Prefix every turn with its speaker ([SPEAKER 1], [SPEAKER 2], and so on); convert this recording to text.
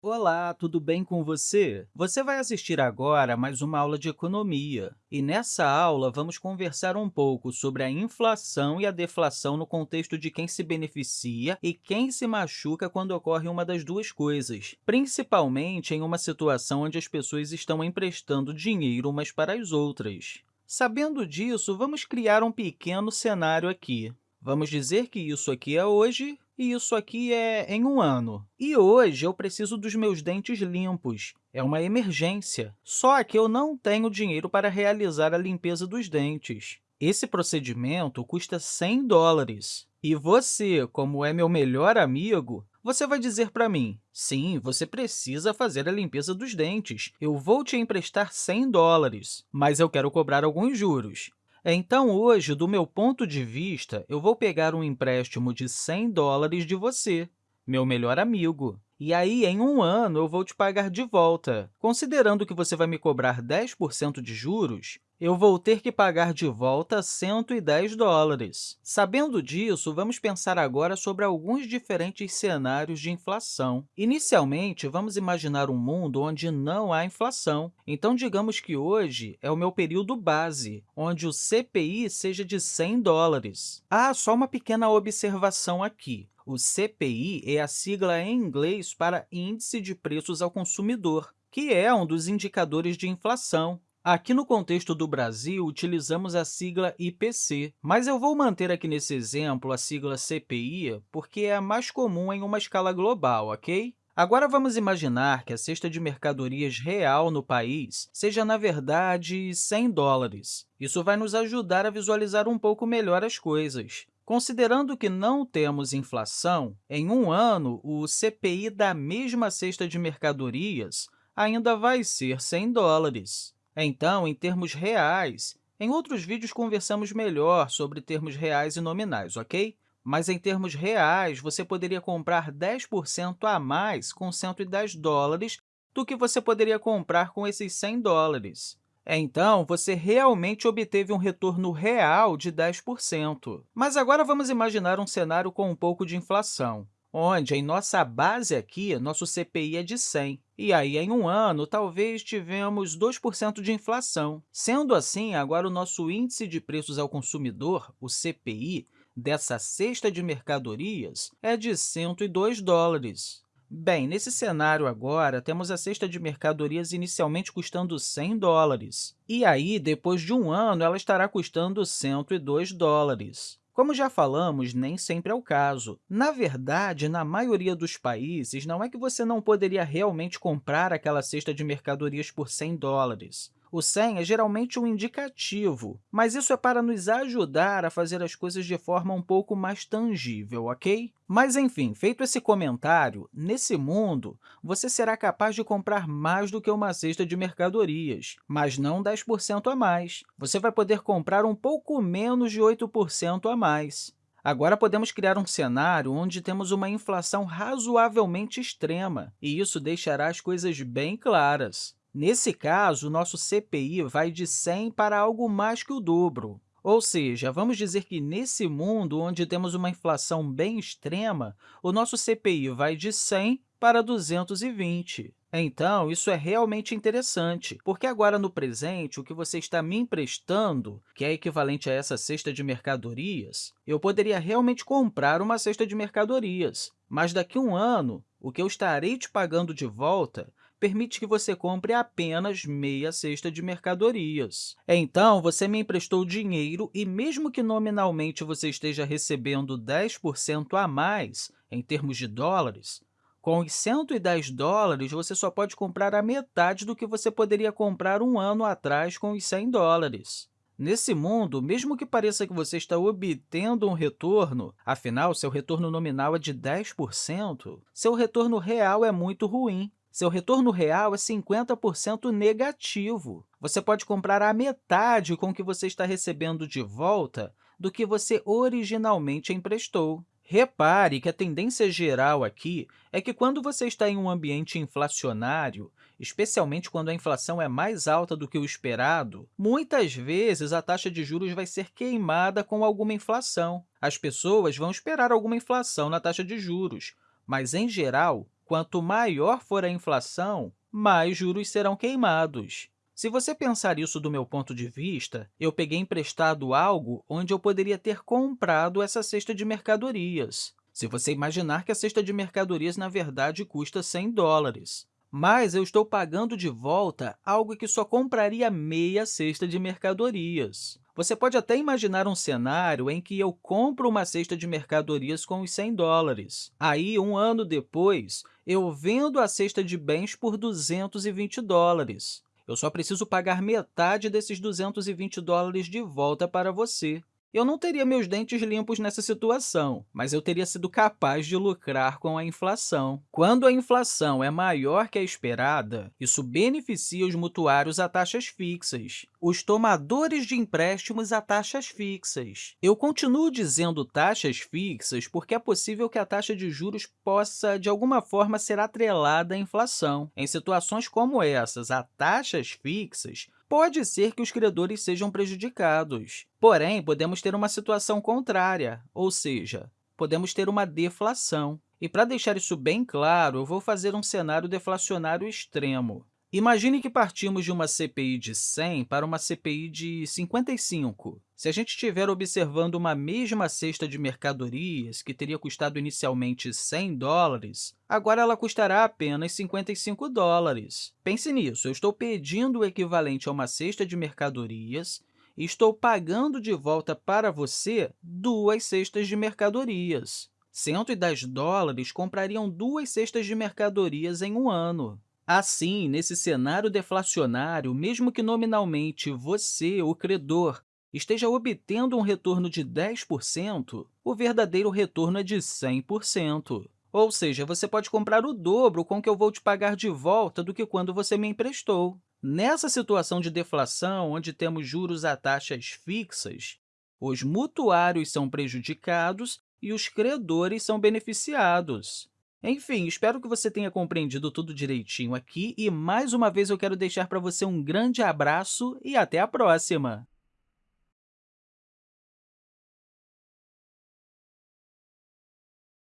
[SPEAKER 1] Olá, tudo bem com você? Você vai assistir agora a mais uma aula de economia. E nessa aula, vamos conversar um pouco sobre a inflação e a deflação no contexto de quem se beneficia e quem se machuca quando ocorre uma das duas coisas, principalmente em uma situação onde as pessoas estão emprestando dinheiro umas para as outras. Sabendo disso, vamos criar um pequeno cenário aqui. Vamos dizer que isso aqui é hoje e isso aqui é em um ano. E hoje eu preciso dos meus dentes limpos. É uma emergência. Só que eu não tenho dinheiro para realizar a limpeza dos dentes. Esse procedimento custa 100 dólares. E você, como é meu melhor amigo, você vai dizer para mim, sim, você precisa fazer a limpeza dos dentes. Eu vou te emprestar 100 dólares, mas eu quero cobrar alguns juros. Então, hoje, do meu ponto de vista, eu vou pegar um empréstimo de 100 dólares de você, meu melhor amigo. E aí, em um ano, eu vou te pagar de volta. Considerando que você vai me cobrar 10% de juros, eu vou ter que pagar de volta 110 dólares. Sabendo disso, vamos pensar agora sobre alguns diferentes cenários de inflação. Inicialmente, vamos imaginar um mundo onde não há inflação. Então, digamos que hoje é o meu período base, onde o CPI seja de 100 dólares. Ah, só uma pequena observação aqui. O CPI é a sigla em inglês para Índice de Preços ao Consumidor, que é um dos indicadores de inflação. Aqui no contexto do Brasil, utilizamos a sigla IPC, mas eu vou manter aqui nesse exemplo a sigla CPI porque é a mais comum em uma escala global, ok? Agora, vamos imaginar que a cesta de mercadorias real no país seja, na verdade, 100 dólares. Isso vai nos ajudar a visualizar um pouco melhor as coisas. Considerando que não temos inflação, em um ano, o CPI da mesma cesta de mercadorias ainda vai ser 100 dólares. Então, em termos reais, em outros vídeos conversamos melhor sobre termos reais e nominais, ok? Mas, em termos reais, você poderia comprar 10% a mais com 110 dólares do que você poderia comprar com esses 100 dólares. Então, você realmente obteve um retorno real de 10%. Mas agora vamos imaginar um cenário com um pouco de inflação onde em nossa base aqui, nosso CPI é de 100. E aí, em um ano, talvez tivemos 2% de inflação. Sendo assim, agora o nosso Índice de Preços ao Consumidor, o CPI, dessa cesta de mercadorias é de 102 dólares. Bem, nesse cenário agora, temos a cesta de mercadorias inicialmente custando 100 dólares. E aí, depois de um ano, ela estará custando 102 dólares. Como já falamos, nem sempre é o caso. Na verdade, na maioria dos países, não é que você não poderia realmente comprar aquela cesta de mercadorias por 100 dólares. O 100 é geralmente um indicativo, mas isso é para nos ajudar a fazer as coisas de forma um pouco mais tangível, ok? Mas, enfim, feito esse comentário, nesse mundo, você será capaz de comprar mais do que uma cesta de mercadorias, mas não 10% a mais. Você vai poder comprar um pouco menos de 8% a mais. Agora, podemos criar um cenário onde temos uma inflação razoavelmente extrema, e isso deixará as coisas bem claras. Nesse caso, nosso CPI vai de 100 para algo mais que o dobro. Ou seja, vamos dizer que nesse mundo onde temos uma inflação bem extrema, o nosso CPI vai de 100 para 220. Então, isso é realmente interessante, porque agora, no presente, o que você está me emprestando, que é equivalente a essa cesta de mercadorias, eu poderia realmente comprar uma cesta de mercadorias, mas daqui a um ano, o que eu estarei te pagando de volta permite que você compre apenas meia cesta de mercadorias. Então, você me emprestou dinheiro e, mesmo que nominalmente você esteja recebendo 10% a mais em termos de dólares, com os 110 dólares, você só pode comprar a metade do que você poderia comprar um ano atrás com os 100 dólares. Nesse mundo, mesmo que pareça que você está obtendo um retorno, afinal, seu retorno nominal é de 10%, seu retorno real é muito ruim. Seu retorno real é 50% negativo. Você pode comprar a metade com o que você está recebendo de volta do que você originalmente emprestou. Repare que a tendência geral aqui é que, quando você está em um ambiente inflacionário, especialmente quando a inflação é mais alta do que o esperado, muitas vezes a taxa de juros vai ser queimada com alguma inflação. As pessoas vão esperar alguma inflação na taxa de juros, mas, em geral, quanto maior for a inflação, mais juros serão queimados. Se você pensar isso do meu ponto de vista, eu peguei emprestado algo onde eu poderia ter comprado essa cesta de mercadorias. Se você imaginar que a cesta de mercadorias, na verdade, custa 100 dólares, mas eu estou pagando de volta algo que só compraria meia cesta de mercadorias. Você pode até imaginar um cenário em que eu compro uma cesta de mercadorias com os 100 dólares. Aí, um ano depois, eu vendo a cesta de bens por 220 dólares eu só preciso pagar metade desses 220 dólares de volta para você. Eu não teria meus dentes limpos nessa situação, mas eu teria sido capaz de lucrar com a inflação. Quando a inflação é maior que a esperada, isso beneficia os mutuários a taxas fixas, os tomadores de empréstimos a taxas fixas. Eu continuo dizendo taxas fixas porque é possível que a taxa de juros possa, de alguma forma, ser atrelada à inflação. Em situações como essas, a taxas fixas pode ser que os credores sejam prejudicados. Porém, podemos ter uma situação contrária, ou seja, podemos ter uma deflação. E, para deixar isso bem claro, eu vou fazer um cenário deflacionário extremo. Imagine que partimos de uma CPI de 100 para uma CPI de 55. Se a gente estiver observando uma mesma cesta de mercadorias, que teria custado inicialmente 100 dólares, agora ela custará apenas 55 dólares. Pense nisso, eu estou pedindo o equivalente a uma cesta de mercadorias e estou pagando de volta para você duas cestas de mercadorias. 110 dólares comprariam duas cestas de mercadorias em um ano. Assim, nesse cenário deflacionário, mesmo que nominalmente você, o credor, esteja obtendo um retorno de 10%, o verdadeiro retorno é de 100%. Ou seja, você pode comprar o dobro com que eu vou te pagar de volta do que quando você me emprestou. Nessa situação de deflação, onde temos juros a taxas fixas, os mutuários são prejudicados e os credores são beneficiados. Enfim, espero que você tenha compreendido tudo direitinho aqui e, mais uma vez, eu quero deixar para você um grande abraço e até a próxima!